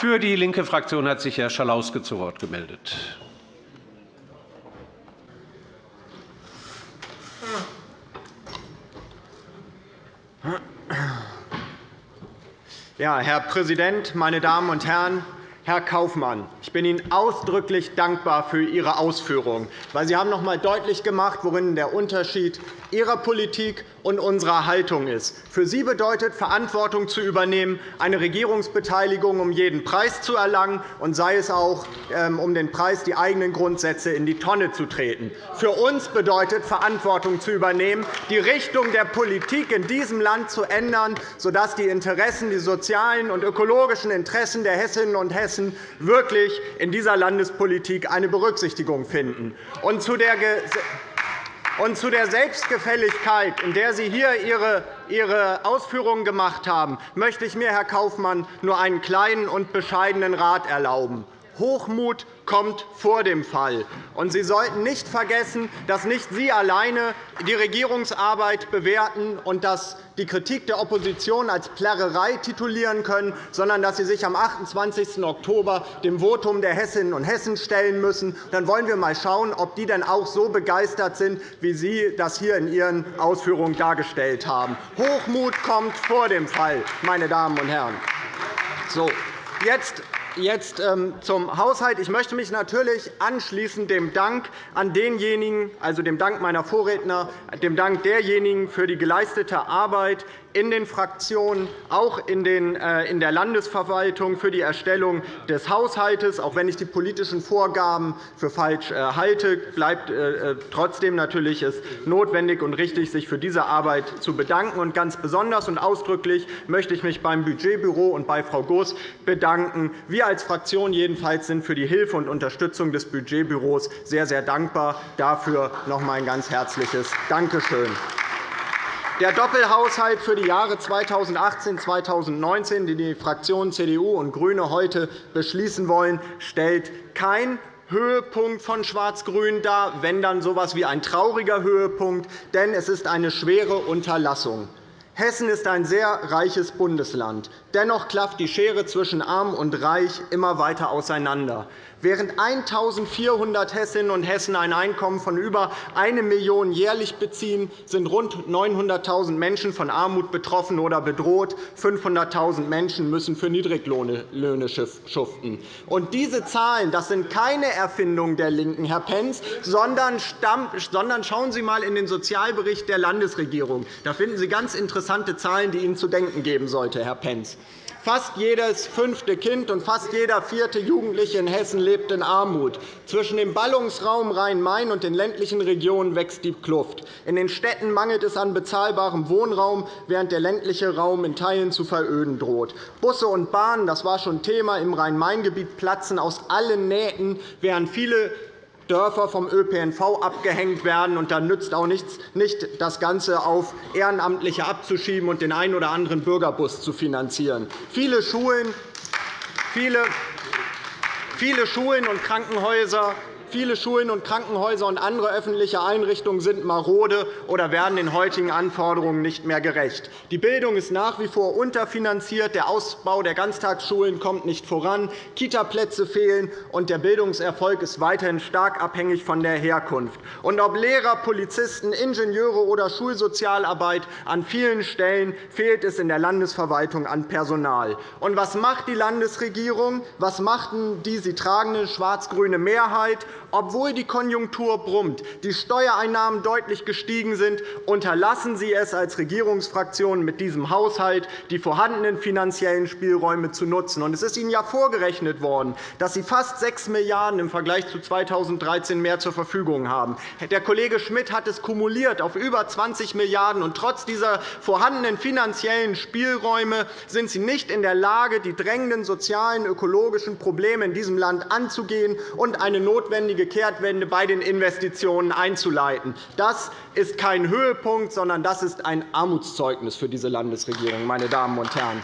Für die linke Fraktion hat sich Herr Schalauske zu Wort gemeldet. Ja, Herr Präsident, meine Damen und Herren! Herr Kaufmann, ich bin Ihnen ausdrücklich dankbar für Ihre Ausführungen, weil Sie haben noch einmal deutlich gemacht, worin der Unterschied Ihrer Politik und unserer Haltung ist. Für Sie bedeutet Verantwortung zu übernehmen, eine Regierungsbeteiligung um jeden Preis zu erlangen, und sei es auch ähm, um den Preis, die eigenen Grundsätze in die Tonne zu treten. Für uns bedeutet Verantwortung zu übernehmen, die Richtung der Politik in diesem Land zu ändern, sodass die Interessen, die sozialen und ökologischen Interessen der Hessinnen und Hessen Hessen wirklich in dieser Landespolitik eine Berücksichtigung finden. Und zu der und zu der Selbstgefälligkeit, in der Sie hier Ihre Ausführungen gemacht haben, möchte ich mir, Herr Kaufmann, nur einen kleinen und bescheidenen Rat erlauben. Hochmut kommt vor dem Fall. Und Sie sollten nicht vergessen, dass nicht Sie alleine die Regierungsarbeit bewerten und dass die Kritik der Opposition als Plärrerei titulieren können, sondern dass Sie sich am 28. Oktober dem Votum der Hessinnen und Hessen stellen müssen. Dann wollen wir einmal schauen, ob die denn auch so begeistert sind, wie Sie das hier in Ihren Ausführungen dargestellt haben. Hochmut kommt vor dem Fall, meine Damen und Herren. So, jetzt Jetzt ähm, zum Haushalt. Ich möchte mich natürlich anschließen dem Dank an denjenigen, also dem Dank meiner Vorredner, dem Dank derjenigen für die geleistete Arbeit in den Fraktionen, auch äh, in der Landesverwaltung für die Erstellung des Haushalts. Auch wenn ich die politischen Vorgaben für falsch äh, halte, bleibt äh, trotzdem natürlich es notwendig und richtig, sich für diese Arbeit zu bedanken. Und ganz besonders und ausdrücklich möchte ich mich beim Budgetbüro und bei Frau Goos bedanken. Wir als Fraktion jedenfalls sind für die Hilfe und Unterstützung des Budgetbüros sehr, sehr dankbar. Dafür noch einmal ein ganz herzliches Dankeschön. Der Doppelhaushalt für die Jahre 2018-2019, den die Fraktionen CDU und GRÜNE heute beschließen wollen, stellt kein Höhepunkt von Schwarz-Grün dar, wenn dann so etwas wie ein trauriger Höhepunkt, denn es ist eine schwere Unterlassung. Hessen ist ein sehr reiches Bundesland. Dennoch klafft die Schere zwischen Arm und Reich immer weiter auseinander. Während 1.400 Hessinnen und Hessen ein Einkommen von über 1 Million € jährlich beziehen, sind rund 900.000 Menschen von Armut betroffen oder bedroht. 500.000 Menschen müssen für Niedriglöhne schuften. Und diese Zahlen das sind keine Erfindungen der LINKEN, Herr Pentz, sondern schauen Sie einmal in den Sozialbericht der Landesregierung. Da finden Sie ganz interessante Zahlen, die Ihnen zu denken geben sollten, Herr Pentz. Fast jedes fünfte Kind und fast jeder vierte Jugendliche in Hessen lebt in Armut. Zwischen dem Ballungsraum Rhein-Main und den ländlichen Regionen wächst die Kluft. In den Städten mangelt es an bezahlbarem Wohnraum, während der ländliche Raum in Teilen zu veröden droht. Busse und Bahnen, das war schon Thema im Rhein-Main-Gebiet, platzen aus allen Nähten, während viele Dörfer vom ÖPNV abgehängt werden. Und dann nützt auch nichts, nicht das Ganze auf Ehrenamtliche abzuschieben und den einen oder anderen Bürgerbus zu finanzieren. Viele Schulen, viele, viele Schulen und Krankenhäuser Viele Schulen und Krankenhäuser und andere öffentliche Einrichtungen sind marode oder werden den heutigen Anforderungen nicht mehr gerecht. Die Bildung ist nach wie vor unterfinanziert. Der Ausbau der Ganztagsschulen kommt nicht voran. Kitaplätze fehlen, und der Bildungserfolg ist weiterhin stark abhängig von der Herkunft. Und ob Lehrer, Polizisten, Ingenieure oder Schulsozialarbeit, an vielen Stellen fehlt es in der Landesverwaltung an Personal. Und was macht die Landesregierung? Was macht die sie tragende schwarz-grüne Mehrheit? Obwohl die Konjunktur brummt, die Steuereinnahmen deutlich gestiegen sind, unterlassen Sie es als Regierungsfraktion mit diesem Haushalt, die vorhandenen finanziellen Spielräume zu nutzen. Es ist Ihnen ja vorgerechnet worden, dass Sie fast 6 Milliarden € im Vergleich zu 2013 mehr zur Verfügung haben. Der Kollege Schmidt hat es kumuliert auf über 20 Milliarden €. Trotz dieser vorhandenen finanziellen Spielräume sind Sie nicht in der Lage, die drängenden sozialen und ökologischen Probleme in diesem Land anzugehen und eine notwendige notwendige Kehrtwende bei den Investitionen einzuleiten. Das ist kein Höhepunkt, sondern das ist ein Armutszeugnis für diese Landesregierung. Meine Damen und Herren.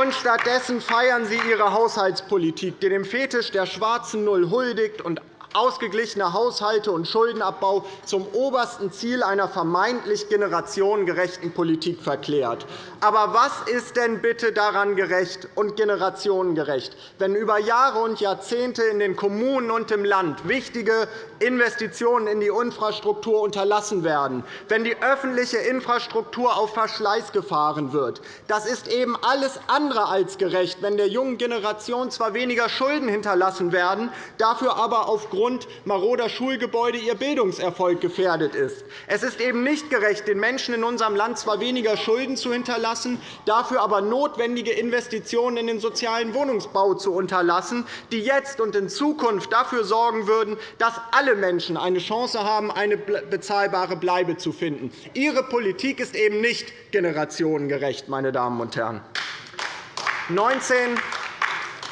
Und stattdessen feiern Sie Ihre Haushaltspolitik, die dem Fetisch der schwarzen Null huldigt und ausgeglichene Haushalte und Schuldenabbau zum obersten Ziel einer vermeintlich generationengerechten Politik verklärt. Aber was ist denn bitte daran gerecht und generationengerecht, wenn über Jahre und Jahrzehnte in den Kommunen und im Land wichtige Investitionen in die Infrastruktur unterlassen werden, wenn die öffentliche Infrastruktur auf Verschleiß gefahren wird? Das ist eben alles andere als gerecht, wenn der jungen Generation zwar weniger Schulden hinterlassen werden, dafür aber aufgrund maroder Schulgebäude ihr Bildungserfolg gefährdet ist. Es ist eben nicht gerecht, den Menschen in unserem Land zwar weniger Schulden zu hinterlassen, dafür aber notwendige Investitionen in den sozialen Wohnungsbau zu unterlassen, die jetzt und in Zukunft dafür sorgen würden, dass alle Menschen eine Chance haben, eine bezahlbare Bleibe zu finden. Ihre Politik ist eben nicht generationengerecht, meine Damen und Herren. 19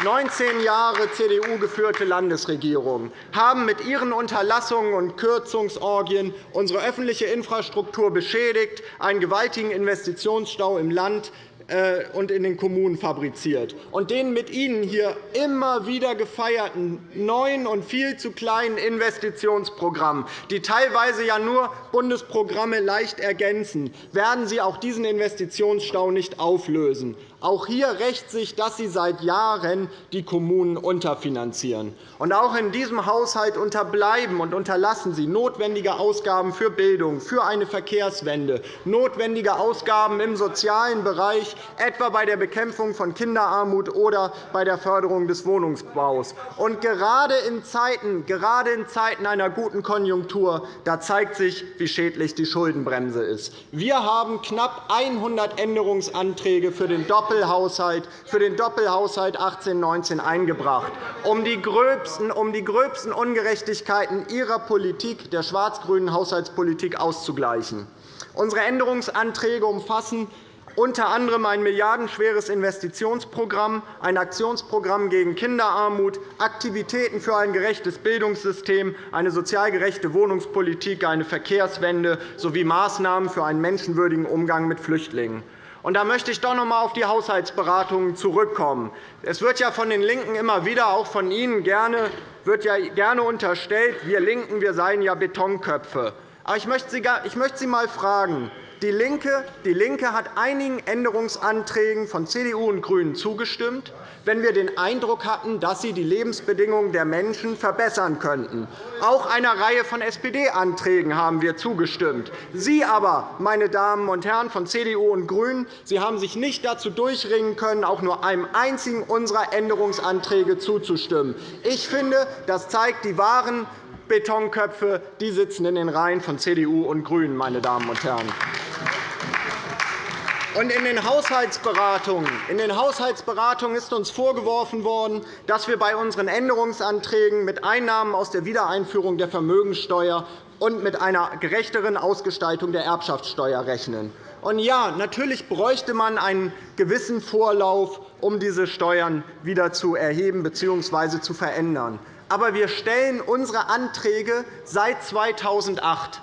19 Jahre CDU-geführte Landesregierungen haben mit ihren Unterlassungen und Kürzungsorgien unsere öffentliche Infrastruktur beschädigt, einen gewaltigen Investitionsstau im Land äh, und in den Kommunen fabriziert. Und den mit Ihnen hier immer wieder gefeierten neuen und viel zu kleinen Investitionsprogrammen, die teilweise ja nur Bundesprogramme leicht ergänzen, werden Sie auch diesen Investitionsstau nicht auflösen. Auch hier rächt sich, dass Sie seit Jahren die Kommunen unterfinanzieren. Und auch in diesem Haushalt unterbleiben und unterlassen Sie notwendige Ausgaben für Bildung, für eine Verkehrswende, notwendige Ausgaben im sozialen Bereich, etwa bei der Bekämpfung von Kinderarmut oder bei der Förderung des Wohnungsbaus. Und gerade in Zeiten, gerade in Zeiten einer guten Konjunktur da zeigt sich, wie schädlich die Schuldenbremse ist. Wir haben knapp 100 Änderungsanträge für den Doppelhaushalt für den Doppelhaushalt 18-19 eingebracht, um die gröbsten, um die gröbsten Ungerechtigkeiten Ihrer Politik, der schwarz-grünen Haushaltspolitik, auszugleichen. Unsere Änderungsanträge umfassen unter anderem ein milliardenschweres Investitionsprogramm, ein Aktionsprogramm gegen Kinderarmut, Aktivitäten für ein gerechtes Bildungssystem, eine sozial gerechte Wohnungspolitik, eine Verkehrswende sowie Maßnahmen für einen menschenwürdigen Umgang mit Flüchtlingen. Und da möchte ich doch noch einmal auf die Haushaltsberatungen zurückkommen. Es wird ja von den LINKEN immer wieder, auch von Ihnen, gerne, wird ja gerne unterstellt, wir LINKEN wir seien ja Betonköpfe. Aber ich möchte Sie einmal fragen, DIE LINKE, DIE LINKE hat einigen Änderungsanträgen von CDU und GRÜNEN zugestimmt, wenn wir den Eindruck hatten, dass sie die Lebensbedingungen der Menschen verbessern könnten. Auch einer Reihe von SPD-Anträgen haben wir zugestimmt. Sie aber, meine Damen und Herren von CDU und GRÜNEN, Sie haben sich nicht dazu durchringen können, auch nur einem einzigen unserer Änderungsanträge zuzustimmen. Ich finde, das zeigt die wahren Betonköpfe die sitzen in den Reihen von CDU und GRÜNEN. Meine Damen und Herren. In den Haushaltsberatungen, in den Haushaltsberatungen ist uns vorgeworfen worden, dass wir bei unseren Änderungsanträgen mit Einnahmen aus der Wiedereinführung der Vermögenssteuer und mit einer gerechteren Ausgestaltung der Erbschaftssteuer rechnen. Und ja, natürlich bräuchte man einen gewissen Vorlauf, um diese Steuern wieder zu erheben bzw. zu verändern. Aber wir stellen unsere Anträge seit 2008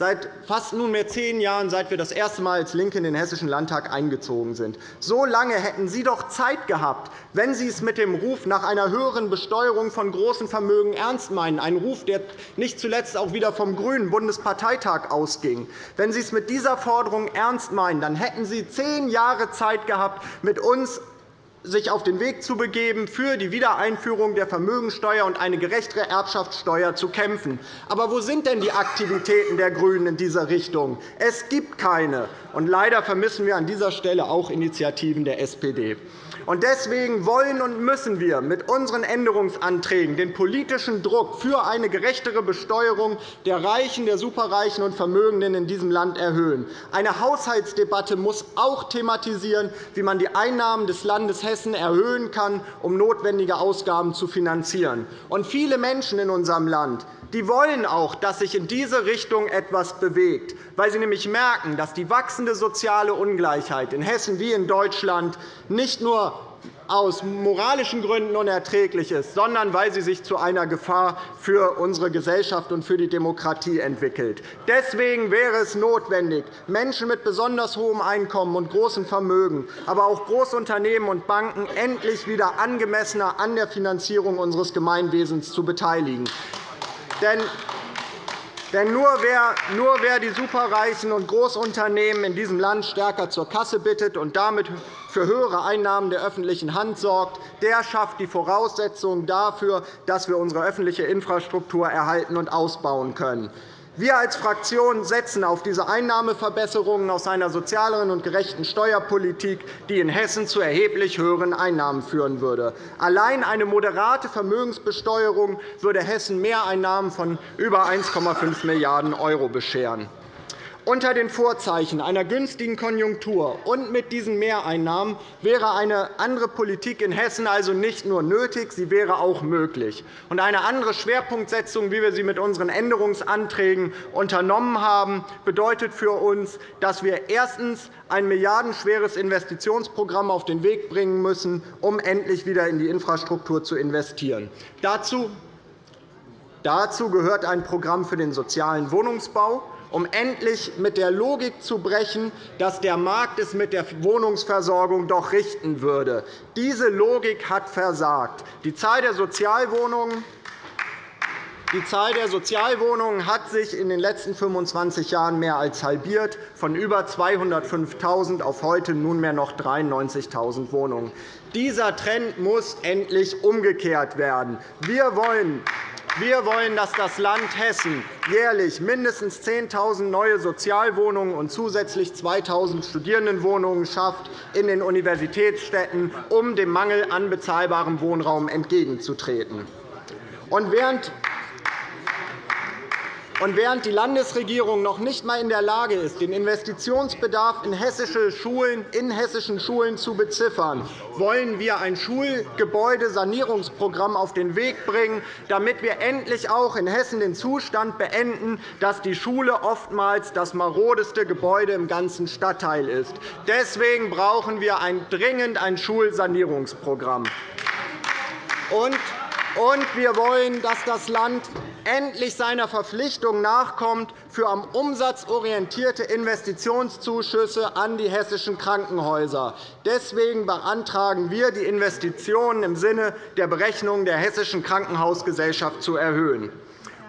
seit fast nunmehr zehn Jahren, seit wir das erste Mal als LINKE in den Hessischen Landtag eingezogen sind. So lange hätten Sie doch Zeit gehabt, wenn Sie es mit dem Ruf nach einer höheren Besteuerung von großen Vermögen ernst meinen, ein Ruf, der nicht zuletzt auch wieder vom Grünen Bundesparteitag ausging. Wenn Sie es mit dieser Forderung ernst meinen, dann hätten Sie zehn Jahre Zeit gehabt, mit uns sich auf den Weg zu begeben, für die Wiedereinführung der Vermögensteuer und eine gerechtere Erbschaftssteuer zu kämpfen. Aber wo sind denn die Aktivitäten der GRÜNEN in dieser Richtung? Es gibt keine. Und leider vermissen wir an dieser Stelle auch Initiativen der SPD. Deswegen wollen und müssen wir mit unseren Änderungsanträgen den politischen Druck für eine gerechtere Besteuerung der Reichen, der Superreichen und Vermögenden in diesem Land erhöhen. Eine Haushaltsdebatte muss auch thematisieren, wie man die Einnahmen des Landes Hessen erhöhen kann, um notwendige Ausgaben zu finanzieren. Viele Menschen in unserem Land die wollen auch, dass sich in diese Richtung etwas bewegt, weil sie nämlich merken, dass die wachsende soziale Ungleichheit in Hessen wie in Deutschland nicht nur aus moralischen Gründen unerträglich ist, sondern weil sie sich zu einer Gefahr für unsere Gesellschaft und für die Demokratie entwickelt. Deswegen wäre es notwendig, Menschen mit besonders hohem Einkommen und großem Vermögen, aber auch Großunternehmen und Banken endlich wieder angemessener an der Finanzierung unseres Gemeinwesens zu beteiligen. Denn denn nur wer, nur wer die Superreichen und Großunternehmen in diesem Land stärker zur Kasse bittet und damit für höhere Einnahmen der öffentlichen Hand sorgt, der schafft die Voraussetzungen dafür, dass wir unsere öffentliche Infrastruktur erhalten und ausbauen können. Wir als Fraktion setzen auf diese Einnahmeverbesserungen aus einer sozialeren und gerechten Steuerpolitik, die in Hessen zu erheblich höheren Einnahmen führen würde. Allein eine moderate Vermögensbesteuerung würde Hessen Mehreinnahmen von über 1,5 Milliarden € bescheren. Unter den Vorzeichen einer günstigen Konjunktur und mit diesen Mehreinnahmen wäre eine andere Politik in Hessen also nicht nur nötig, sie wäre auch möglich. eine andere Schwerpunktsetzung, wie wir sie mit unseren Änderungsanträgen unternommen haben, bedeutet für uns, dass wir erstens ein milliardenschweres Investitionsprogramm auf den Weg bringen müssen, um endlich wieder in die Infrastruktur zu investieren. Dazu gehört ein Programm für den sozialen Wohnungsbau um endlich mit der Logik zu brechen, dass der Markt es mit der Wohnungsversorgung doch richten würde. Diese Logik hat versagt. Die Zahl der Sozialwohnungen die Zahl der Sozialwohnungen hat sich in den letzten 25 Jahren mehr als halbiert, von über 205.000 auf heute nunmehr noch 93.000 Wohnungen. Dieser Trend muss endlich umgekehrt werden. Wir wollen wir wollen, dass das Land Hessen jährlich mindestens 10.000 neue Sozialwohnungen und zusätzlich 2.000 Studierendenwohnungen schafft in den Universitätsstädten, um dem Mangel an bezahlbarem Wohnraum entgegenzutreten. Und während und während die Landesregierung noch nicht einmal in der Lage ist, den Investitionsbedarf in, hessische Schulen, in hessischen Schulen zu beziffern, wollen wir ein Schulgebäudesanierungsprogramm auf den Weg bringen, damit wir endlich auch in Hessen den Zustand beenden, dass die Schule oftmals das marodeste Gebäude im ganzen Stadtteil ist. Deswegen brauchen wir dringend ein Schulsanierungsprogramm. Und und wir wollen, dass das Land endlich seiner Verpflichtung nachkommt, für am Umsatz orientierte Investitionszuschüsse an die hessischen Krankenhäuser. Deswegen beantragen wir, die Investitionen im Sinne der Berechnung der Hessischen Krankenhausgesellschaft zu erhöhen.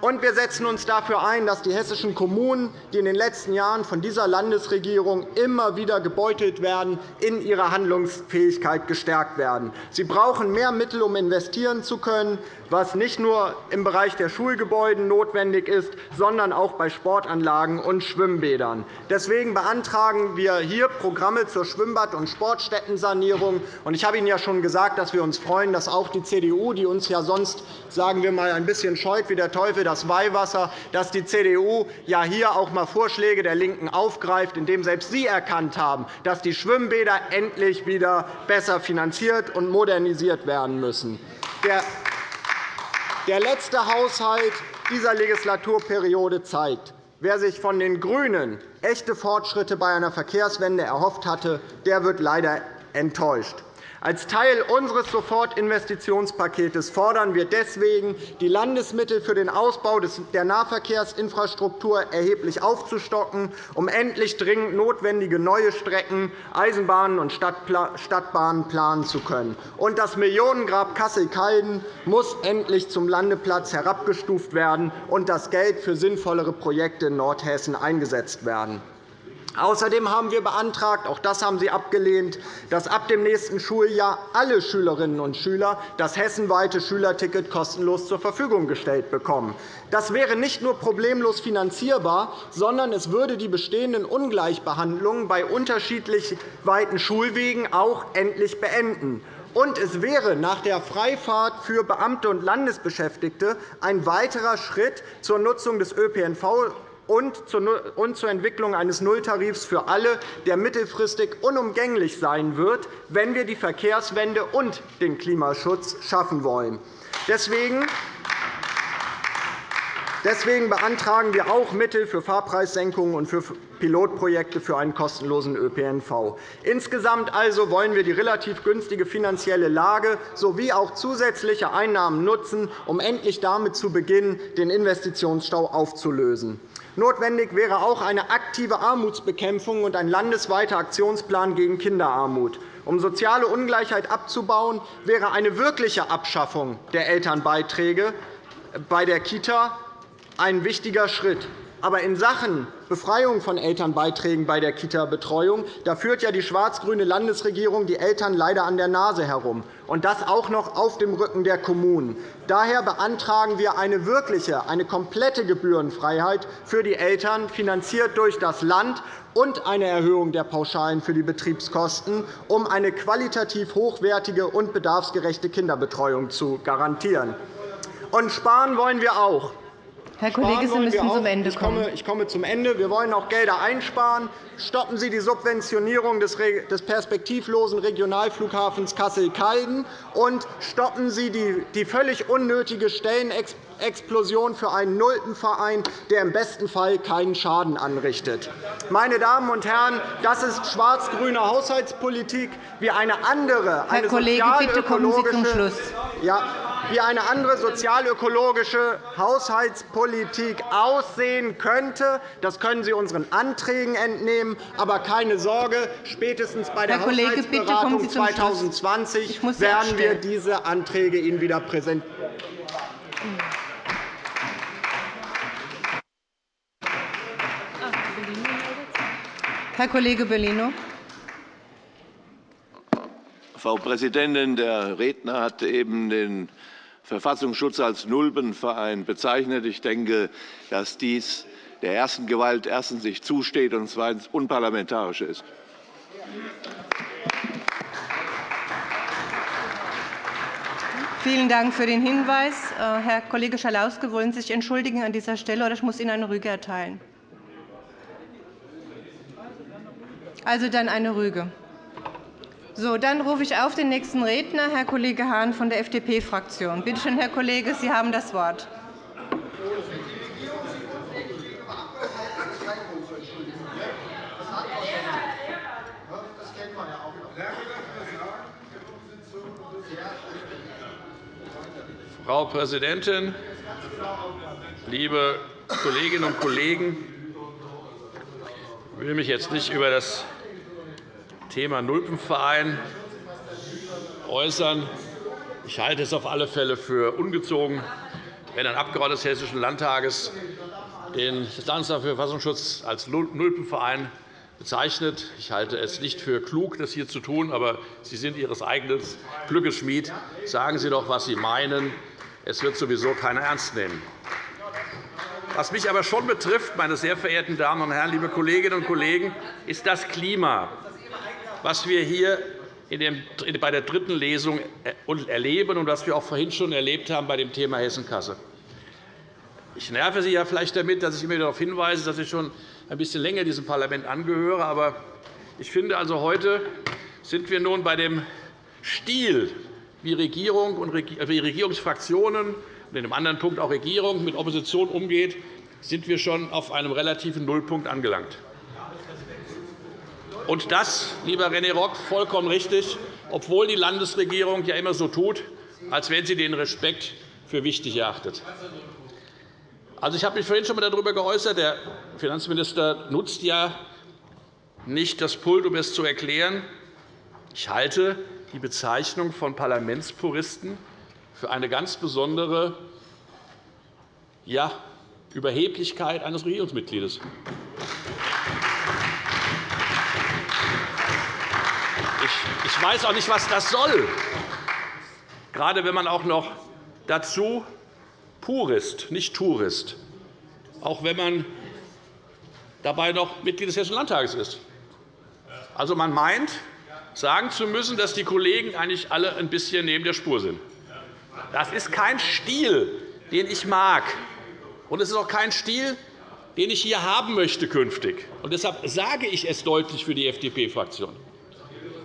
Und wir setzen uns dafür ein, dass die hessischen Kommunen, die in den letzten Jahren von dieser Landesregierung immer wieder gebeutelt werden, in ihrer Handlungsfähigkeit gestärkt werden. Sie brauchen mehr Mittel, um investieren zu können was nicht nur im Bereich der Schulgebäude notwendig ist, sondern auch bei Sportanlagen und Schwimmbädern. Deswegen beantragen wir hier Programme zur Schwimmbad- und Sportstättensanierung. Ich habe Ihnen ja schon gesagt, dass wir uns freuen, dass auch die CDU, die uns ja sonst sagen wir mal, ein bisschen scheut wie der Teufel das Weihwasser, dass die CDU ja hier auch einmal Vorschläge der LINKEN aufgreift, indem selbst sie erkannt haben, dass die Schwimmbäder endlich wieder besser finanziert und modernisiert werden müssen. Der letzte Haushalt dieser Legislaturperiode zeigt, wer sich von den GRÜNEN echte Fortschritte bei einer Verkehrswende erhofft hatte, der wird leider enttäuscht. Als Teil unseres Sofortinvestitionspakets fordern wir deswegen, die Landesmittel für den Ausbau der Nahverkehrsinfrastruktur erheblich aufzustocken, um endlich dringend notwendige neue Strecken, Eisenbahnen und Stadtbahnen planen zu können. Und das Millionengrab Kassel-Calden muss endlich zum Landeplatz herabgestuft werden und das Geld für sinnvollere Projekte in Nordhessen eingesetzt werden. Außerdem haben wir beantragt, auch das haben Sie abgelehnt, dass ab dem nächsten Schuljahr alle Schülerinnen und Schüler das hessenweite Schülerticket kostenlos zur Verfügung gestellt bekommen. Das wäre nicht nur problemlos finanzierbar, sondern es würde die bestehenden Ungleichbehandlungen bei unterschiedlich weiten Schulwegen auch endlich beenden. Und es wäre nach der Freifahrt für Beamte und Landesbeschäftigte ein weiterer Schritt zur Nutzung des ÖPNV und zur Entwicklung eines Nulltarifs für alle, der mittelfristig unumgänglich sein wird, wenn wir die Verkehrswende und den Klimaschutz schaffen wollen. Deswegen beantragen wir auch Mittel für Fahrpreissenkungen und für Pilotprojekte für einen kostenlosen ÖPNV. Insgesamt also wollen wir die relativ günstige finanzielle Lage sowie auch zusätzliche Einnahmen nutzen, um endlich damit zu beginnen, den Investitionsstau aufzulösen. Notwendig wäre auch eine aktive Armutsbekämpfung und ein landesweiter Aktionsplan gegen Kinderarmut. Um soziale Ungleichheit abzubauen, wäre eine wirkliche Abschaffung der Elternbeiträge bei der Kita ein wichtiger Schritt. Aber in Sachen Befreiung von Elternbeiträgen bei der Kita-Betreuung führt ja die schwarz-grüne Landesregierung die Eltern leider an der Nase herum, und das auch noch auf dem Rücken der Kommunen. Daher beantragen wir eine wirkliche, eine komplette Gebührenfreiheit für die Eltern, finanziert durch das Land, und eine Erhöhung der Pauschalen für die Betriebskosten, um eine qualitativ hochwertige und bedarfsgerechte Kinderbetreuung zu garantieren. Und sparen wollen wir auch. Herr Kollege, Sie müssen zum Ende kommen. Ich komme zum Ende. Wir wollen auch Gelder einsparen. Stoppen Sie die Subventionierung des perspektivlosen Regionalflughafens Kassel-Calden und stoppen Sie die völlig unnötige Stellenexplosion für einen Nulpenverein, der im besten Fall keinen Schaden anrichtet. Meine Damen und Herren, das ist schwarz-grüne Haushaltspolitik, wie eine andere, Herr Kollege, bitte kommen Sie zum Schluss. Ja, wie eine andere sozialökologische Haushaltspolitik aussehen könnte. Das können Sie unseren Anträgen entnehmen. Aber keine Sorge, spätestens bei der Kollege, Haushaltsberatung 2020 werden wir diese Anträge Ihnen wieder präsentieren. Herr Kollege Bellino. Frau Präsidentin! Der Redner hat eben den Verfassungsschutz als Nulpenverein bezeichnet. Ich denke, dass dies der ersten Gewalt erstens nicht zusteht und zweitens unparlamentarisch ist. Vielen Dank für den Hinweis. Äh, Herr Kollege Schalauske, wollen Sie sich entschuldigen an dieser Stelle, oder ich muss Ihnen eine Rüge erteilen? Also dann eine Rüge. So, dann rufe ich auf den nächsten Redner, Herr Kollege Hahn von der FDP-Fraktion. Bitte schön, Herr Kollege, Sie haben das Wort. Frau Präsidentin, liebe Kolleginnen und Kollegen! Ich will mich jetzt nicht über das Thema Nulpenverein äußern. Ich halte es auf alle Fälle für ungezogen, wenn ein Abgeordneter des Hessischen Landtages den Landesamt für Verfassungsschutz als Nulpenverein bezeichnet. Ich halte es nicht für klug, das hier zu tun, aber Sie sind Ihres eigenen Glückes Schmied. Sagen Sie doch, was Sie meinen. Es wird sowieso keiner ernst nehmen. Was mich aber schon betrifft, meine sehr verehrten Damen und Herren, liebe Kolleginnen und Kollegen, ist das Klima was wir hier bei der dritten Lesung erleben und was wir auch vorhin schon erlebt haben bei dem Thema Hessenkasse. Ich nerve Sie ja vielleicht damit, dass ich immer darauf hinweise, dass ich schon ein bisschen länger diesem Parlament angehöre. Aber ich finde, also heute sind wir nun bei dem Stil, wie Regierung und wie Regierungsfraktionen und in einem anderen Punkt auch Regierung mit Opposition umgeht, sind wir schon auf einem relativen Nullpunkt angelangt. Und das, lieber René Rock, vollkommen richtig, obwohl die Landesregierung ja immer so tut, als wenn sie den Respekt für wichtig erachtet. Also, ich habe mich vorhin schon einmal darüber geäußert. Der Finanzminister nutzt ja nicht das Pult, um es zu erklären. Ich halte die Bezeichnung von Parlamentspuristen für eine ganz besondere ja, Überheblichkeit eines Regierungsmitgliedes. Ich weiß auch nicht, was das soll, gerade wenn man auch noch dazu Purist, nicht Tourist, auch wenn man dabei noch Mitglied des Hessischen Landtages ist. Also, man meint, sagen zu müssen, dass die Kollegen eigentlich alle ein bisschen neben der Spur sind. Das ist kein Stil, den ich mag. Und es ist auch kein Stil, den ich hier haben möchte künftig. Und deshalb sage ich es deutlich für die FDP-Fraktion.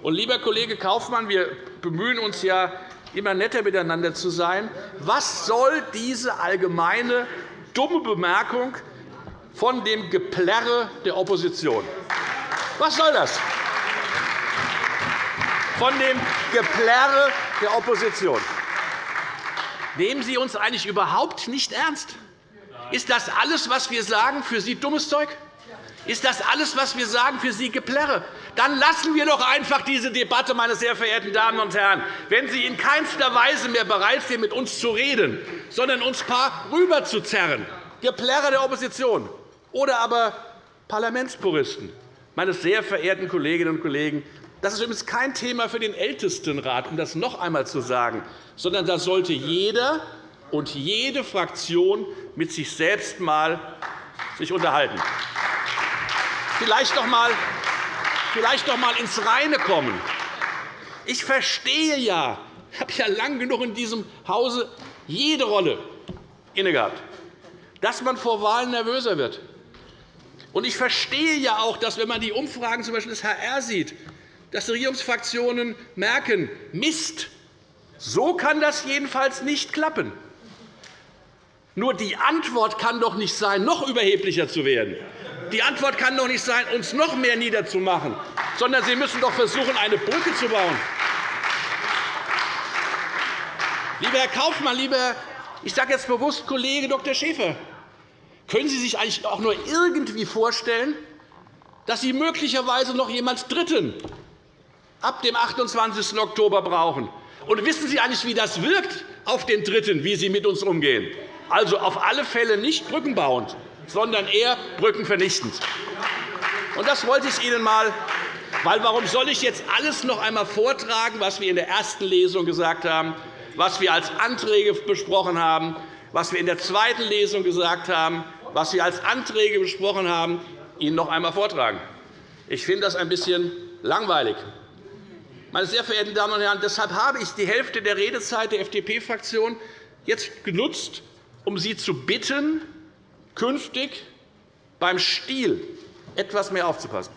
Und, lieber Kollege Kaufmann, wir bemühen uns ja, immer netter miteinander zu sein. Was soll diese allgemeine, dumme Bemerkung von dem Geplärre der Opposition? Was soll das? Von dem Geplärre der Opposition. Nehmen Sie uns eigentlich überhaupt nicht ernst? Ist das alles, was wir sagen, für Sie dummes Zeug? Ist das alles, was wir sagen, für Sie Geplärre? Dann lassen wir doch einfach diese Debatte, meine sehr verehrten Damen und Herren. Wenn Sie in keinster Weise mehr bereit sind, mit uns zu reden, sondern uns ein paar rüberzuzerren, Geplärre der Opposition oder aber Parlamentspuristen. Meine sehr verehrten Kolleginnen und Kollegen, das ist übrigens kein Thema für den Ältestenrat, um das noch einmal zu sagen, sondern da sollte jeder und jede Fraktion mit sich selbst mal sich unterhalten. Vielleicht noch einmal ins Reine kommen. Ich verstehe ja, ich habe ja lang genug in diesem Hause jede Rolle innegehabt, dass man vor Wahlen nervöser wird. Und ich verstehe ja auch, dass, wenn man die Umfragen z. Des HR sieht, dass die Regierungsfraktionen merken, Mist, so kann das jedenfalls nicht klappen. Nur die Antwort kann doch nicht sein, noch überheblicher zu werden. Die Antwort kann doch nicht sein, uns noch mehr niederzumachen, sondern Sie müssen doch versuchen, eine Brücke zu bauen. Lieber Herr Kaufmann, lieber, ich sage jetzt bewusst Kollege Dr. Schäfer, können Sie sich eigentlich auch nur irgendwie vorstellen, dass Sie möglicherweise noch jemand Dritten ab dem 28. Oktober brauchen? Und wissen Sie eigentlich, wie das wirkt auf den Dritten, wie Sie mit uns umgehen? Also auf alle Fälle nicht brückenbauend, sondern eher brückenvernichtend. Und das wollte ich Ihnen einmal weil warum soll ich jetzt alles noch einmal vortragen, was wir in der ersten Lesung gesagt haben, was wir als Anträge besprochen haben, was wir in der zweiten Lesung gesagt haben, was wir als Anträge besprochen haben, Ihnen noch einmal vortragen? Ich finde das ein bisschen langweilig. Meine sehr verehrten Damen und Herren, deshalb habe ich die Hälfte der Redezeit der FDP-Fraktion jetzt genutzt, um Sie zu bitten, künftig beim Stil etwas mehr aufzupassen.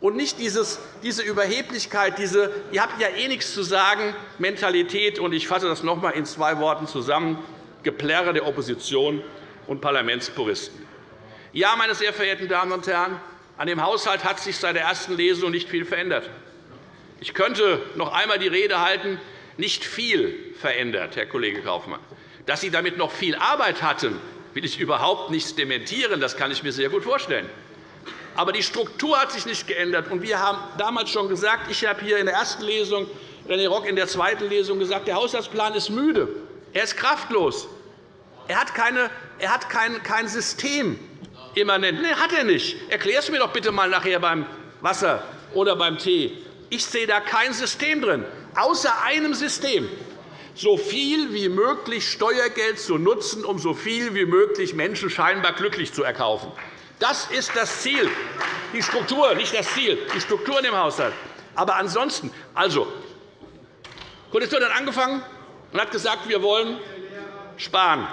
Und nicht dieses, diese Überheblichkeit, diese ihr habt ja eh nichts zu sagen, Mentalität. Und ich fasse das noch einmal in zwei Worten zusammen, Geplärre der Opposition und Parlamentspuristen. Ja, meine sehr verehrten Damen und Herren, an dem Haushalt hat sich seit der ersten Lesung nicht viel verändert. Ich könnte noch einmal die Rede halten, nicht viel verändert, Herr Kollege Kaufmann. Dass Sie damit noch viel Arbeit hatten, will ich überhaupt nicht dementieren. Das kann ich mir sehr gut vorstellen. Aber die Struktur hat sich nicht geändert. wir haben damals schon gesagt, ich habe hier in der ersten Lesung, René Rock in der zweiten Lesung gesagt, der Haushaltsplan ist müde. Er ist kraftlos. Er hat, keine, er hat kein, kein System immanent. Nein, hat er nicht. Erklär es mir doch bitte einmal nachher beim Wasser oder beim Tee. Ich sehe da kein System drin, außer einem System so viel wie möglich Steuergeld zu nutzen, um so viel wie möglich Menschen scheinbar glücklich zu erkaufen. Das ist das Ziel, die Struktur, nicht das Ziel, die Struktur in dem Haushalt. Aber ansonsten, also, Koalition hat angefangen und hat gesagt, wir wollen sparen.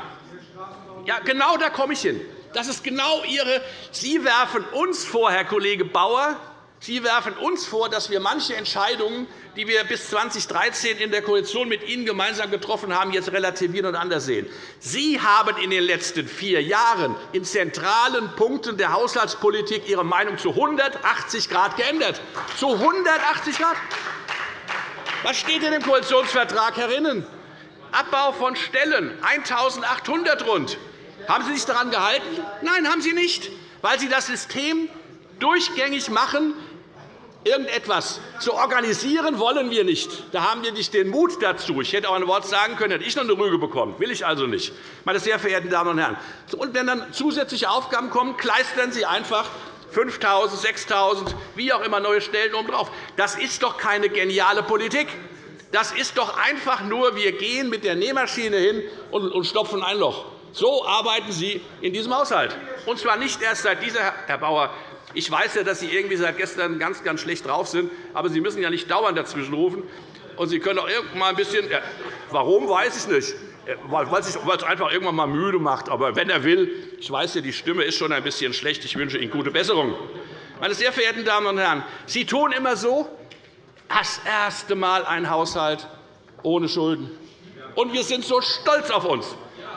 Ja, genau da komme ich hin. Das ist genau Ihre. Sie werfen uns vor, Herr Kollege Bauer, Sie werfen uns vor, dass wir manche Entscheidungen, die wir bis 2013 in der Koalition mit Ihnen gemeinsam getroffen haben, jetzt relativieren und anders sehen. Sie haben in den letzten vier Jahren in zentralen Punkten der Haushaltspolitik Ihre Meinung zu 180 Grad geändert. Zu 180 Grad. Was steht in dem Koalitionsvertrag herinnen? Abbau von Stellen, 1.800 rund. Haben Sie sich daran gehalten? Nein, haben Sie nicht, weil Sie das System durchgängig machen, Irgendetwas zu organisieren wollen wir nicht. Da haben wir nicht den Mut dazu. Ich hätte auch ein Wort sagen können, hätte ich noch eine Rüge bekommen. will ich also nicht. Meine sehr verehrten Damen und Herren. Und wenn dann zusätzliche Aufgaben kommen, kleistern Sie einfach 5.000, 6.000, wie auch immer neue Stellen obendrauf. Das ist doch keine geniale Politik. Das ist doch einfach nur, wir gehen mit der Nähmaschine hin und stopfen ein Loch. So arbeiten Sie in diesem Haushalt. Und zwar nicht erst seit dieser, Herr Bauer, ich weiß ja, dass Sie irgendwie seit gestern ganz, ganz schlecht drauf sind, aber Sie müssen ja nicht dauernd dazwischen rufen. Und Sie können auch irgendwann ein bisschen. Warum, weiß ich nicht. Weil es einfach irgendwann mal müde macht. Aber wenn er will, ich weiß ja, die Stimme ist schon ein bisschen schlecht. Ich wünsche Ihnen gute Besserung. Meine sehr verehrten Damen und Herren, Sie tun immer so, das erste Mal ein Haushalt ohne Schulden. Und wir sind so stolz auf uns,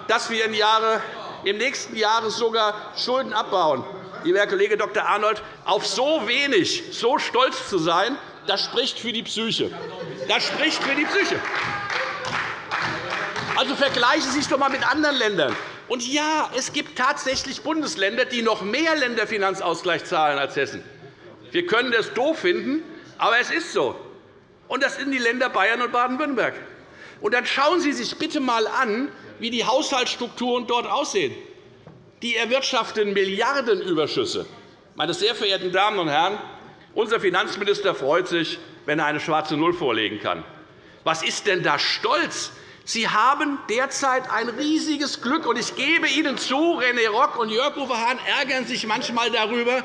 dass wir im nächsten Jahr sogar Schulden abbauen lieber Herr Kollege Dr. Arnold, auf so wenig so stolz zu sein, das spricht für die Psyche. Das spricht für die Psyche. Also vergleichen Sie sich doch einmal mit anderen Ländern. Und ja, es gibt tatsächlich Bundesländer, die noch mehr Länderfinanzausgleich zahlen als Hessen. Wir können das doof finden, aber es ist so. Und das sind die Länder Bayern und Baden-Württemberg. Und dann schauen Sie sich bitte einmal an, wie die Haushaltsstrukturen dort aussehen. Die erwirtschaften Milliardenüberschüsse. Meine sehr verehrten Damen und Herren, unser Finanzminister freut sich, wenn er eine schwarze Null vorlegen kann. Was ist denn da Stolz? Sie haben derzeit ein riesiges Glück. und Ich gebe Ihnen zu, René Rock und Jörg Uwe Hahn ärgern sich manchmal darüber,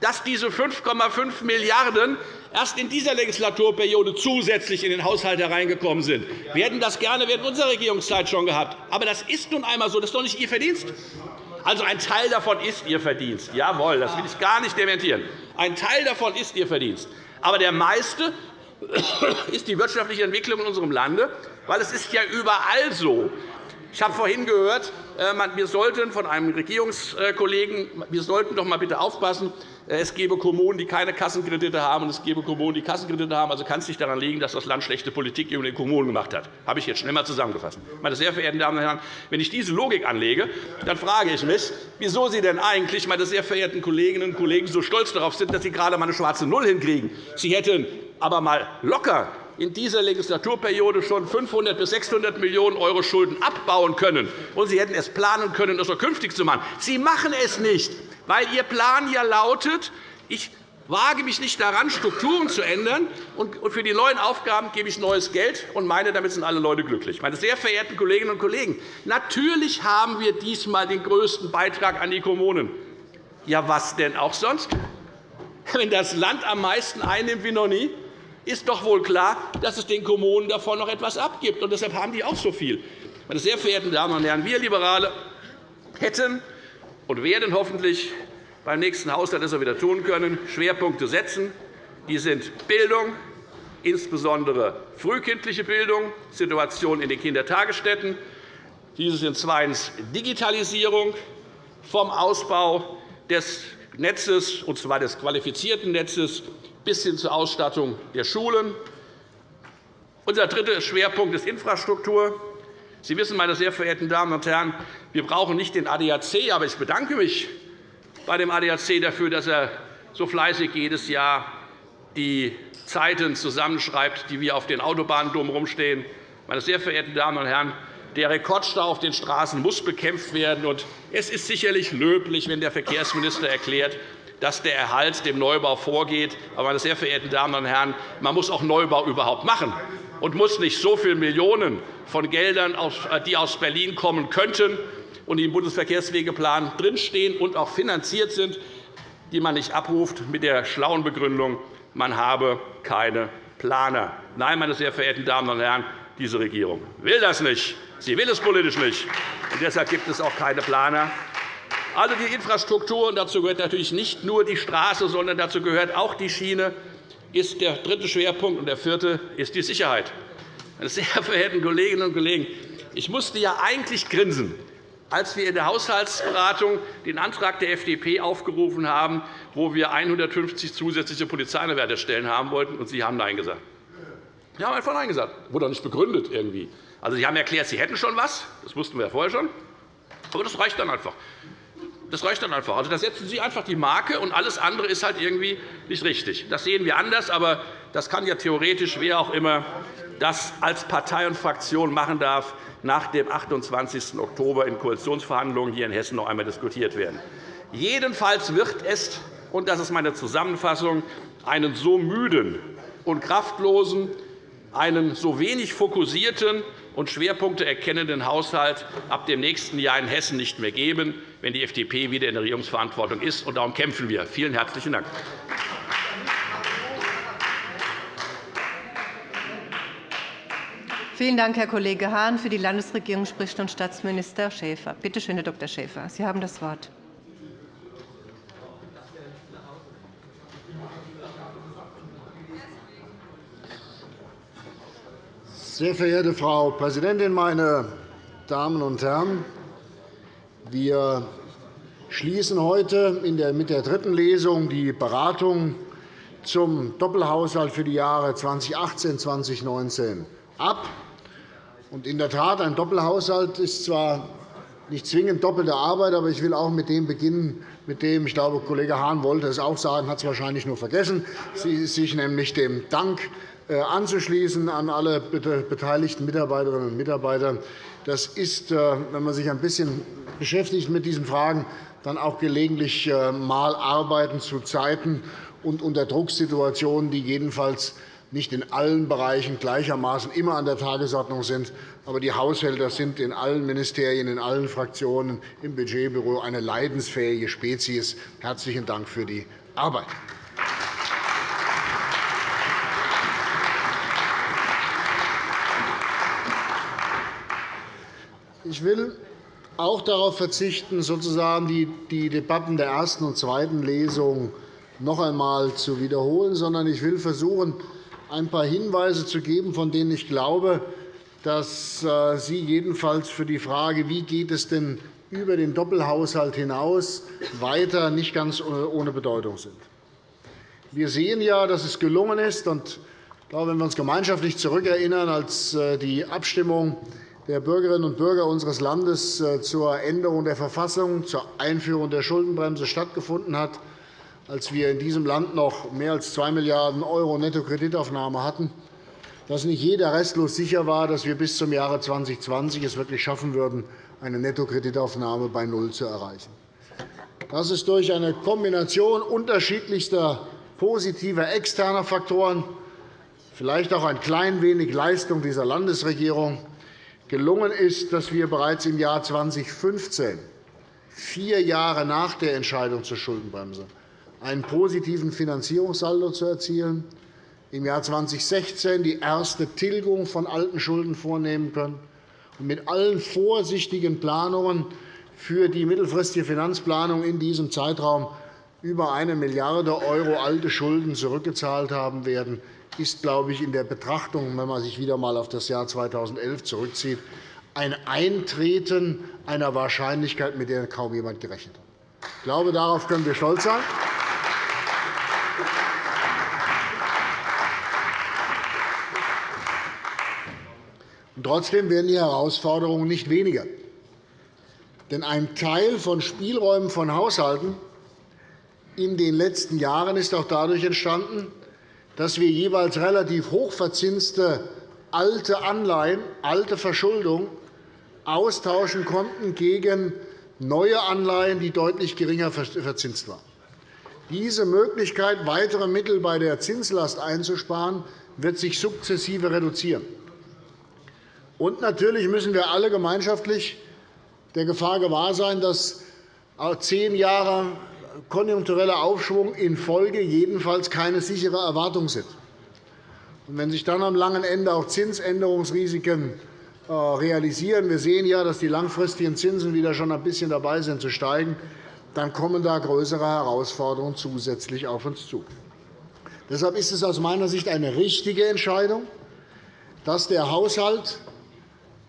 dass diese 5,5 Milliarden € erst in dieser Legislaturperiode zusätzlich in den Haushalt hereingekommen sind. Wir hätten das gerne während unserer Regierungszeit schon gehabt. Aber das ist nun einmal so. Das ist doch nicht Ihr Verdienst. Also ein Teil davon ist Ihr Verdienst. Jawohl, das will ich gar nicht dementieren. Ein Teil davon ist Ihr Verdienst. Aber der meiste ist die wirtschaftliche Entwicklung in unserem Lande, weil es ist ja überall so. Ich habe vorhin gehört, äh, wir sollten von einem Regierungskollegen, wir sollten doch mal bitte aufpassen, es gebe Kommunen, die keine Kassenkredite haben, und es gebe Kommunen, die Kassenkredite haben. Also kann es nicht daran liegen, dass das Land schlechte Politik in den Kommunen gemacht hat. Das habe ich jetzt schnell einmal zusammengefasst. Meine sehr verehrten Damen und Herren, wenn ich diese Logik anlege, dann frage ich mich, wieso Sie denn eigentlich, meine sehr verehrten Kolleginnen und Kollegen, so stolz darauf sind, dass Sie gerade einmal eine schwarze Null hinkriegen. Sie hätten aber einmal locker in dieser Legislaturperiode schon 500 bis 600 Millionen € Schulden abbauen können, und Sie hätten es planen können, das auch künftig zu machen. Sie machen es nicht, weil Ihr Plan ja lautet, ich wage mich nicht daran, Strukturen zu ändern, und für die neuen Aufgaben gebe ich neues Geld und meine, damit sind alle Leute glücklich. Meine sehr verehrten Kolleginnen und Kollegen, natürlich haben wir diesmal den größten Beitrag an die Kommunen. Ja, was denn auch sonst? Wenn das Land am meisten einnimmt wie noch nie, ist doch wohl klar, dass es den Kommunen davon noch etwas abgibt. Und deshalb haben die auch so viel. Meine sehr verehrten Damen und Herren, wir Liberale hätten und werden hoffentlich beim nächsten Haushalt das wieder tun können, Schwerpunkte setzen. Die sind Bildung, insbesondere frühkindliche Bildung, Situation in den Kindertagesstätten. Diese sind zweitens Digitalisierung vom Ausbau des Netzes, und zwar des qualifizierten Netzes, bis hin zur Ausstattung der Schulen. Unser dritter Schwerpunkt ist Infrastruktur. Sie wissen, meine sehr verehrten Damen und Herren, wir brauchen nicht den ADAC, aber ich bedanke mich bei dem ADAC dafür, dass er so fleißig jedes Jahr die Zeiten zusammenschreibt, die wir auf den Autobahnen drumherum stehen. Meine sehr verehrten Damen und Herren, der Rekordstau auf den Straßen muss bekämpft werden. Es ist sicherlich löblich, wenn der Verkehrsminister erklärt, dass der Erhalt dem Neubau vorgeht. Aber, meine sehr verehrten Damen und Herren, man muss auch Neubau überhaupt machen und muss nicht so viele Millionen von Geldern, die aus Berlin kommen könnten und die im Bundesverkehrswegeplan drinstehen und auch finanziert sind, die man nicht abruft, mit der schlauen Begründung, man habe keine Planer. Nein, meine sehr verehrten Damen und Herren, diese Regierung will das nicht. Sie will es politisch nicht. Und deshalb gibt es auch keine Planer. Also die Infrastruktur, und dazu gehört natürlich nicht nur die Straße, sondern dazu gehört auch die Schiene, ist der dritte Schwerpunkt. Und der vierte ist die Sicherheit. Meine sehr verehrten Kolleginnen und Kollegen, ich musste ja eigentlich grinsen, als wir in der Haushaltsberatung den Antrag der FDP aufgerufen haben, wo wir 150 zusätzliche Polizeianwärterstellen haben wollten, und Sie haben Nein gesagt. Sie haben einfach Nein gesagt. Das wurde auch nicht begründet. Irgendwie. Also, Sie haben erklärt, Sie hätten schon etwas. Das wussten wir ja vorher schon. Aber das reicht dann einfach. Das reicht dann einfach. Also, da setzen Sie einfach die Marke, und alles andere ist halt irgendwie nicht richtig. Das sehen wir anders, aber das kann ja theoretisch wer auch immer das als Partei und Fraktion machen darf, nach dem 28. Oktober in Koalitionsverhandlungen hier in Hessen noch einmal diskutiert werden. Jedenfalls wird es, und das ist meine Zusammenfassung, einen so müden und kraftlosen, einen so wenig fokussierten und Schwerpunkte erkennenden Haushalt ab dem nächsten Jahr in Hessen nicht mehr geben, wenn die FDP wieder in der Regierungsverantwortung ist. Und darum kämpfen wir. Vielen herzlichen Dank. Vielen Dank, Herr Kollege Hahn. Für die Landesregierung spricht nun Staatsminister Schäfer. Bitte schön, Herr Dr. Schäfer. Sie haben das Wort. Sehr verehrte Frau Präsidentin, meine Damen und Herren! Wir schließen heute mit der dritten Lesung die Beratung zum Doppelhaushalt für die Jahre 2018 und 2019 ab. In der Tat, ein Doppelhaushalt ist zwar nicht zwingend doppelte Arbeit, aber ich will auch mit dem beginnen, mit dem ich glaube, Kollege Hahn wollte es auch sagen, hat es wahrscheinlich nur vergessen, sich nämlich dem Dank anzuschließen an alle beteiligten Mitarbeiterinnen und Mitarbeiter. Das ist, äh, wenn man sich ein bisschen beschäftigt mit diesen Fragen, dann auch gelegentlich äh, mal Arbeiten zu Zeiten und unter Drucksituationen, die jedenfalls nicht in allen Bereichen gleichermaßen immer an der Tagesordnung sind. Aber die Haushälter sind in allen Ministerien, in allen Fraktionen, im Budgetbüro eine leidensfähige Spezies. Herzlichen Dank für die Arbeit. Ich will auch darauf verzichten, sozusagen die Debatten der ersten und zweiten Lesung noch einmal zu wiederholen, sondern ich will versuchen, ein paar Hinweise zu geben, von denen ich glaube, dass äh, sie jedenfalls für die Frage, wie geht es denn über den Doppelhaushalt hinaus weiter, nicht ganz ohne Bedeutung sind. Wir sehen ja, dass es gelungen ist, und ich glaube, wenn wir uns gemeinschaftlich zurückerinnern, als äh, die Abstimmung der Bürgerinnen und Bürger unseres Landes äh, zur Änderung der Verfassung, zur Einführung der Schuldenbremse stattgefunden hat, als wir in diesem Land noch mehr als 2 Milliarden € Nettokreditaufnahme hatten, dass nicht jeder restlos sicher war, dass wir bis zum Jahre 2020 es wirklich schaffen würden, eine Nettokreditaufnahme bei Null zu erreichen. Das ist durch eine Kombination unterschiedlichster positiver externer Faktoren, vielleicht auch ein klein wenig Leistung dieser Landesregierung, gelungen ist, dass wir bereits im Jahr 2015, vier Jahre nach der Entscheidung zur Schuldenbremse, einen positiven Finanzierungssaldo zu erzielen, im Jahr 2016 die erste Tilgung von alten Schulden vornehmen können und mit allen vorsichtigen Planungen für die mittelfristige Finanzplanung in diesem Zeitraum über 1 Milliarde € alte Schulden zurückgezahlt haben werden ist, glaube ich, in der Betrachtung, wenn man sich wieder einmal auf das Jahr 2011 zurückzieht, ein Eintreten einer Wahrscheinlichkeit, mit der kaum jemand gerechnet hat. Ich glaube, darauf können wir stolz sein. Trotzdem werden die Herausforderungen nicht weniger. Denn ein Teil von Spielräumen von Haushalten in den letzten Jahren ist auch dadurch entstanden, dass wir jeweils relativ hochverzinste alte Anleihen, alte Verschuldung austauschen konnten gegen neue Anleihen, die deutlich geringer verzinst waren. Diese Möglichkeit, weitere Mittel bei der Zinslast einzusparen, wird sich sukzessive reduzieren. Und natürlich müssen wir alle gemeinschaftlich der Gefahr gewahr sein, dass zehn Jahre konjunktureller Aufschwung in Folge jedenfalls keine sichere Erwartung sind. wenn sich dann am langen Ende auch Zinsänderungsrisiken äh, realisieren, wir sehen ja, dass die langfristigen Zinsen wieder schon ein bisschen dabei sind zu steigen, dann kommen da größere Herausforderungen zusätzlich auf uns zu. Deshalb ist es aus meiner Sicht eine richtige Entscheidung, dass der Haushalt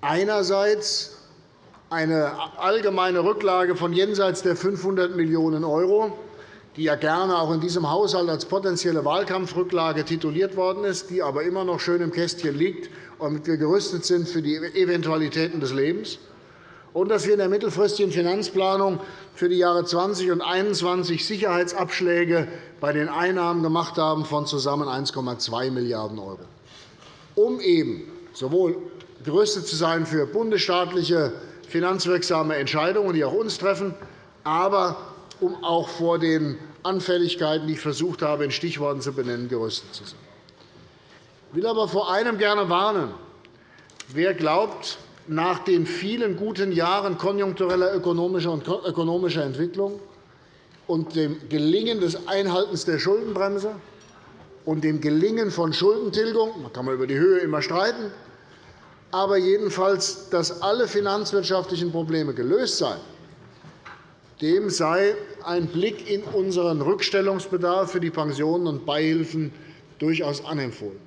einerseits eine allgemeine Rücklage von jenseits der 500 Millionen €, die ja gerne auch in diesem Haushalt als potenzielle Wahlkampfrücklage tituliert worden ist, die aber immer noch schön im Kästchen liegt, damit wir gerüstet sind für die Eventualitäten des Lebens, und dass wir in der mittelfristigen Finanzplanung für die Jahre 2020 und 2021 Sicherheitsabschläge bei den Einnahmen gemacht haben von zusammen 1,2 Milliarden €, um eben sowohl gerüstet zu sein für bundesstaatliche finanzwirksame Entscheidungen, die auch uns treffen, aber um auch vor den Anfälligkeiten, die ich versucht habe, in Stichworten zu benennen, gerüstet zu sein. Ich will aber vor einem gerne warnen. Wer glaubt, nach den vielen guten Jahren konjunktureller ökonomischer Entwicklung und dem Gelingen des Einhaltens der Schuldenbremse und dem Gelingen von Schuldentilgung – man kann über die Höhe immer streiten aber jedenfalls, dass alle finanzwirtschaftlichen Probleme gelöst seien, dem sei ein Blick in unseren Rückstellungsbedarf für die Pensionen und Beihilfen durchaus anempfohlen.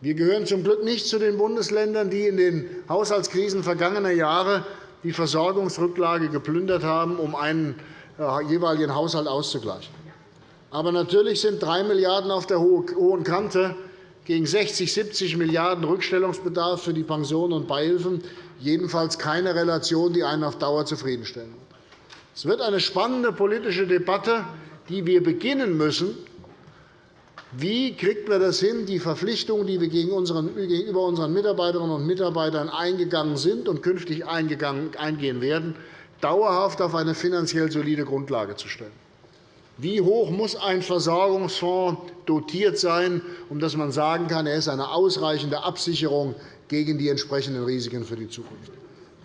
Wir gehören zum Glück nicht zu den Bundesländern, die in den Haushaltskrisen vergangener Jahre die Versorgungsrücklage geplündert haben, um einen äh, jeweiligen Haushalt auszugleichen. Aber natürlich sind 3 Milliarden € auf der hohen Kante gegen 60, 70 Milliarden € Rückstellungsbedarf für die Pensionen und Beihilfen jedenfalls keine Relation, die einen auf Dauer zufriedenstellen. Es wird eine spannende politische Debatte, die wir beginnen müssen, Wie kriegt man das hin, die Verpflichtungen, die wir gegenüber unseren Mitarbeiterinnen und Mitarbeitern eingegangen sind und künftig eingehen werden, dauerhaft auf eine finanziell solide Grundlage zu stellen? Wie hoch muss ein Versorgungsfonds dotiert sein, um dass man sagen kann, er ist eine ausreichende Absicherung gegen die entsprechenden Risiken für die Zukunft?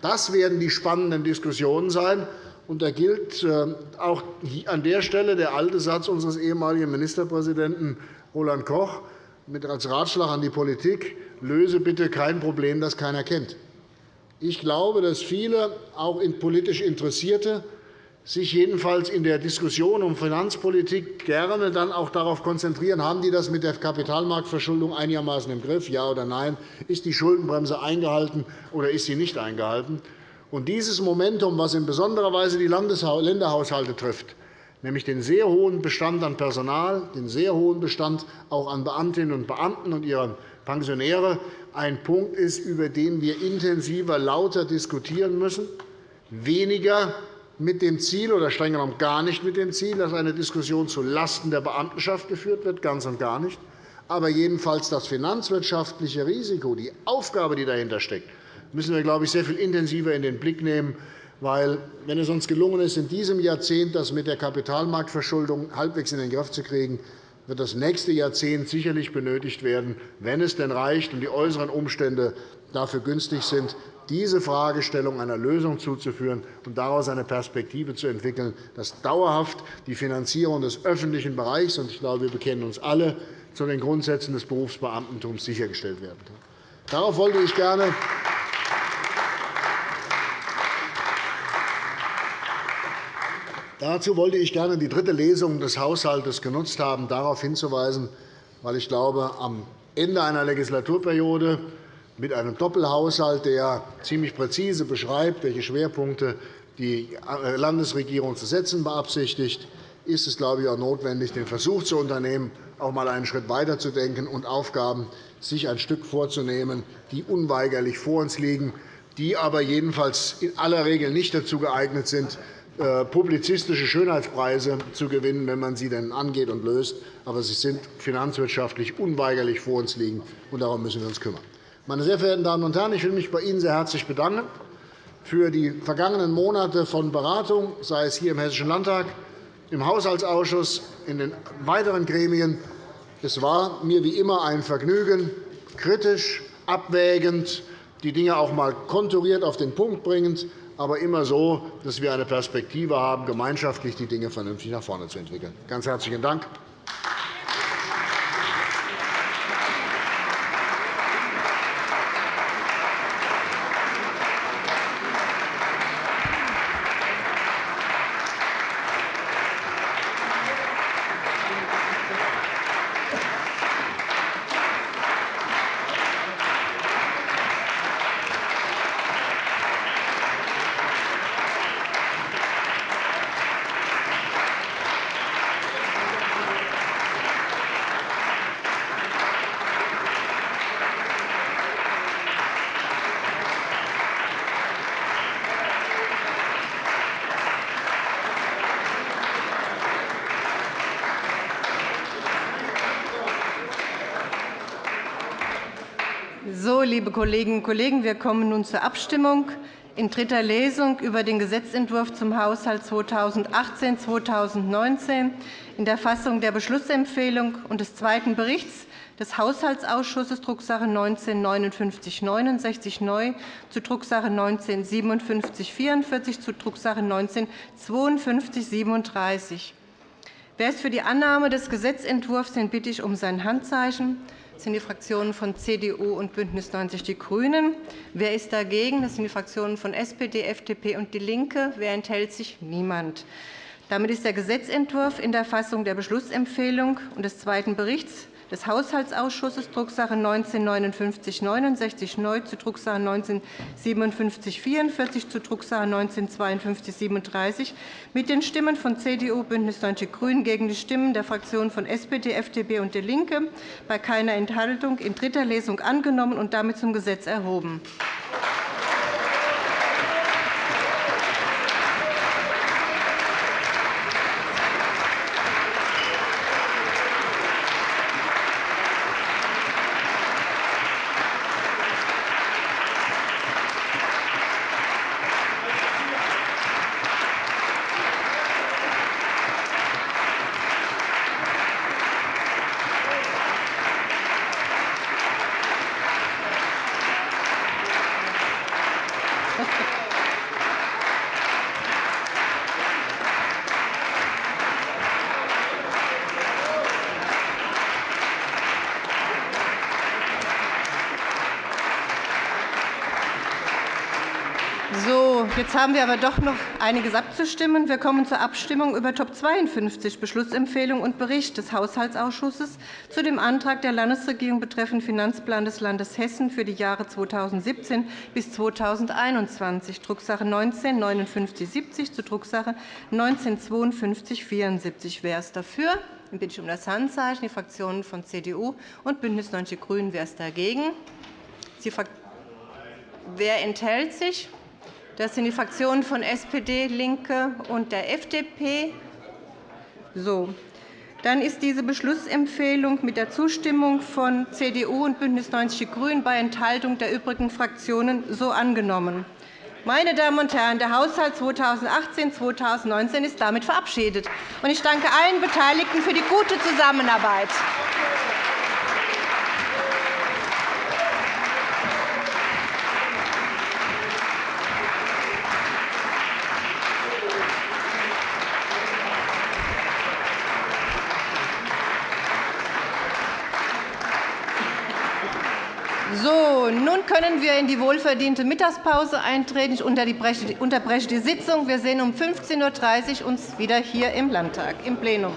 Das werden die spannenden Diskussionen sein. Und da gilt äh, auch an der Stelle der alte Satz unseres ehemaligen Ministerpräsidenten Roland Koch als Ratschlag an die Politik, löse bitte kein Problem, das keiner kennt. Ich glaube, dass viele, auch politisch Interessierte, sich jedenfalls in der Diskussion um Finanzpolitik gerne dann auch darauf konzentrieren, haben die das mit der Kapitalmarktverschuldung einigermaßen im Griff, ja oder nein, ist die Schuldenbremse eingehalten oder ist sie nicht eingehalten. Und dieses Momentum, das in besonderer Weise die Länderhaushalte trifft, nämlich den sehr hohen Bestand an Personal, den sehr hohen Bestand auch an Beamtinnen und Beamten und ihren Pensionäre, ein Punkt ist, über den wir intensiver, lauter diskutieren müssen, weniger mit dem Ziel oder streng genommen gar nicht mit dem Ziel, dass eine Diskussion zulasten der Beamtenschaft geführt wird, ganz und gar nicht. Aber jedenfalls das finanzwirtschaftliche Risiko, die Aufgabe, die dahinter steckt, müssen wir, glaube ich, sehr viel intensiver in den Blick nehmen. Weil, wenn es uns gelungen ist, in diesem Jahrzehnt das mit der Kapitalmarktverschuldung halbwegs in den Griff zu kriegen, wird das nächste Jahrzehnt sicherlich benötigt werden, wenn es denn reicht und die äußeren Umstände dafür günstig sind, diese Fragestellung einer Lösung zuzuführen und daraus eine Perspektive zu entwickeln, dass dauerhaft die Finanzierung des öffentlichen Bereichs – und ich glaube, wir bekennen uns alle zu den Grundsätzen des Berufsbeamtentums – sichergestellt werden kann. Darauf wollte ich gerne Dazu wollte ich gerne die dritte Lesung des Haushalts genutzt haben, darauf hinzuweisen, weil ich glaube, am Ende einer Legislaturperiode mit einem Doppelhaushalt, der ziemlich präzise beschreibt, welche Schwerpunkte die Landesregierung zu setzen beabsichtigt, ist es, glaube ich, auch notwendig, den Versuch zu unternehmen, auch einmal einen Schritt weiterzudenken und Aufgaben sich ein Stück vorzunehmen, die unweigerlich vor uns liegen, die aber jedenfalls in aller Regel nicht dazu geeignet sind, äh, publizistische Schönheitspreise zu gewinnen, wenn man sie denn angeht und löst. Aber sie sind finanzwirtschaftlich unweigerlich vor uns liegen, und darum müssen wir uns kümmern. Meine sehr verehrten Damen und Herren, ich will mich bei Ihnen sehr herzlich bedanken für die vergangenen Monate von Beratung, sei es hier im Hessischen Landtag, im Haushaltsausschuss, in den weiteren Gremien. Es war mir wie immer ein Vergnügen, kritisch, abwägend, die Dinge auch einmal konturiert auf den Punkt bringend, aber immer so, dass wir eine Perspektive haben, gemeinschaftlich die Dinge vernünftig nach vorne zu entwickeln. Ganz herzlichen Dank. Liebe Kolleginnen und Kollegen, wir kommen nun zur Abstimmung in dritter Lesung über den Gesetzentwurf zum Haushalt 2018-2019 in der Fassung der Beschlussempfehlung und des zweiten Berichts des Haushaltsausschusses Drucksache 19-5969 neu zu Drucksache 19-5744 zu Drucksache 19-5237. Wer ist für die Annahme des Gesetzentwurfs, den bitte ich um sein Handzeichen. Das sind die Fraktionen von CDU und BÜNDNIS 90 die GRÜNEN. Wer ist dagegen? Das sind die Fraktionen von SPD, FDP und DIE LINKE. Wer enthält sich? Niemand. Damit ist der Gesetzentwurf in der Fassung der Beschlussempfehlung und des zweiten Berichts des Haushaltsausschusses Drucksache 19-5969 neu zu Drucksache 19-5744 zu Drucksache 19-5237 mit den Stimmen von CDU, BÜNDNIS 90 die GRÜNEN gegen die Stimmen der Fraktionen von SPD, FDP und DIE LINKE bei keiner Enthaltung in dritter Lesung angenommen und damit zum Gesetz erhoben. So, jetzt haben wir aber doch noch einiges abzustimmen. Wir kommen zur Abstimmung über Top 52, Beschlussempfehlung und Bericht des Haushaltsausschusses zu dem Antrag der Landesregierung betreffend Finanzplan des Landes Hessen für die Jahre 2017 bis 2021, Drucksache 19-5970 zu Drucksache 19-5274. Wer ist dafür? Dann bitte ich um das Handzeichen. Die Fraktionen von CDU und BÜNDNIS 90 die GRÜNEN. Wer ist dagegen? Wer enthält sich? Das sind die Fraktionen von SPD, LINKE und der FDP. So. Dann ist diese Beschlussempfehlung mit der Zustimmung von CDU und BÜNDNIS 90 die GRÜNEN bei Enthaltung der übrigen Fraktionen so angenommen. Meine Damen und Herren, der Haushalt 2018-2019 ist damit verabschiedet. Ich danke allen Beteiligten für die gute Zusammenarbeit. So, nun können wir in die wohlverdiente Mittagspause eintreten. Ich unterbreche die Sitzung. Wir sehen uns um 15.30 Uhr wieder hier im Landtag im Plenum.